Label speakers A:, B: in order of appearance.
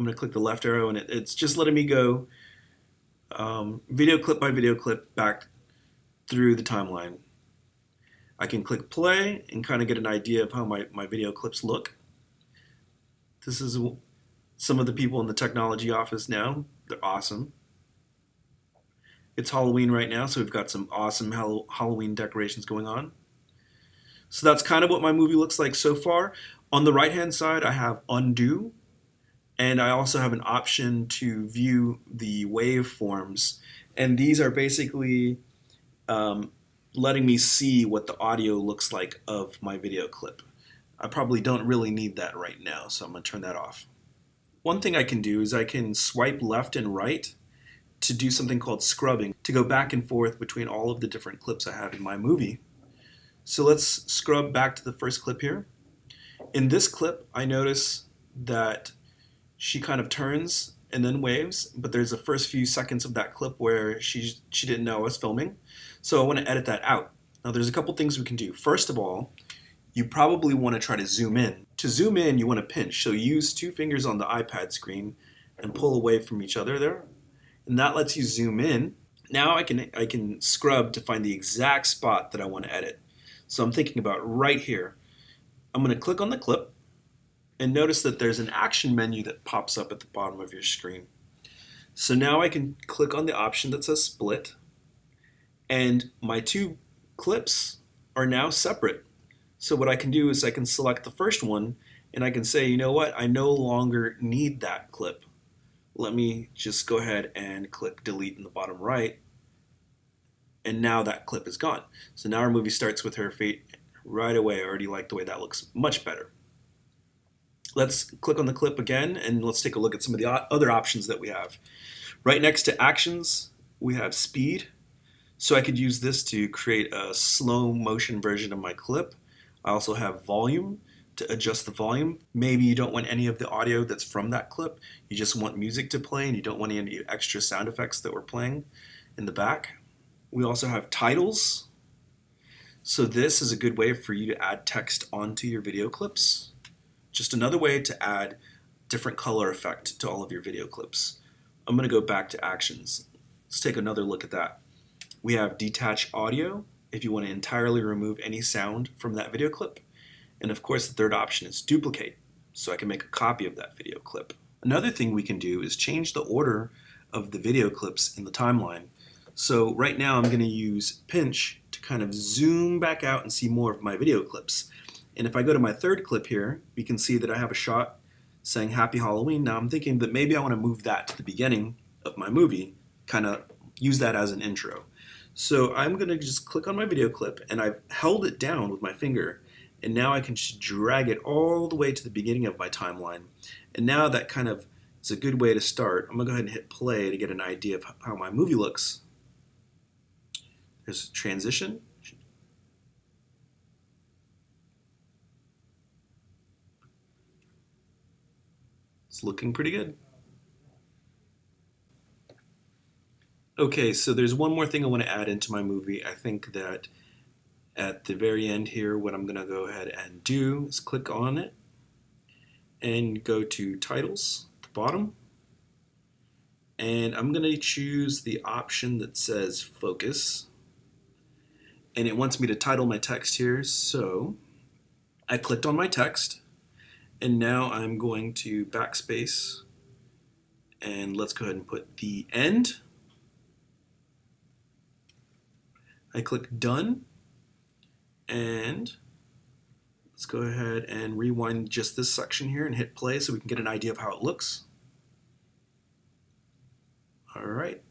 A: I'm going to click the left arrow and it, it's just letting me go um, video clip by video clip back through the timeline. I can click play and kind of get an idea of how my, my video clips look. This is some of the people in the technology office now. They're awesome. It's Halloween right now, so we've got some awesome Halloween decorations going on. So that's kind of what my movie looks like so far. On the right hand side, I have undo, and I also have an option to view the waveforms. And these are basically um, letting me see what the audio looks like of my video clip. I probably don't really need that right now, so I'm going to turn that off. One thing I can do is I can swipe left and right to do something called scrubbing, to go back and forth between all of the different clips I have in my movie. So let's scrub back to the first clip here. In this clip, I notice that she kind of turns and then waves, but there's the first few seconds of that clip where she, she didn't know I was filming. So I want to edit that out. Now there's a couple things we can do. First of all, you probably want to try to zoom in. To zoom in, you want to pinch. So use two fingers on the iPad screen and pull away from each other there. And that lets you zoom in. Now I can, I can scrub to find the exact spot that I want to edit. So I'm thinking about right here. I'm going to click on the clip and notice that there's an action menu that pops up at the bottom of your screen. So now I can click on the option that says split and my two clips are now separate. So what I can do is I can select the first one and I can say, you know what, I no longer need that clip. Let me just go ahead and click delete in the bottom right. And now that clip is gone. So now our movie starts with her feet right away. I already like the way that looks much better. Let's click on the clip again and let's take a look at some of the other options that we have. Right next to actions, we have speed. So I could use this to create a slow motion version of my clip. I also have volume to adjust the volume. Maybe you don't want any of the audio that's from that clip. You just want music to play and you don't want any extra sound effects that we're playing in the back. We also have titles. So this is a good way for you to add text onto your video clips. Just another way to add different color effect to all of your video clips. I'm going to go back to actions. Let's take another look at that. We have detach audio if you want to entirely remove any sound from that video clip. And of course, the third option is duplicate, so I can make a copy of that video clip. Another thing we can do is change the order of the video clips in the timeline. So right now I'm going to use pinch to kind of zoom back out and see more of my video clips. And if I go to my third clip here, we can see that I have a shot saying Happy Halloween. Now I'm thinking that maybe I want to move that to the beginning of my movie, kind of use that as an intro. So I'm going to just click on my video clip and I've held it down with my finger and now I can just drag it all the way to the beginning of my timeline. And now that kind of is a good way to start. I'm going to go ahead and hit play to get an idea of how my movie looks. There's transition. It's looking pretty good. Okay, so there's one more thing I want to add into my movie. I think that at the very end here, what I'm going to go ahead and do is click on it and go to titles at the bottom. And I'm going to choose the option that says focus. And it wants me to title my text here. So I clicked on my text and now I'm going to backspace and let's go ahead and put the end. I click done and let's go ahead and rewind just this section here and hit play so we can get an idea of how it looks. All right.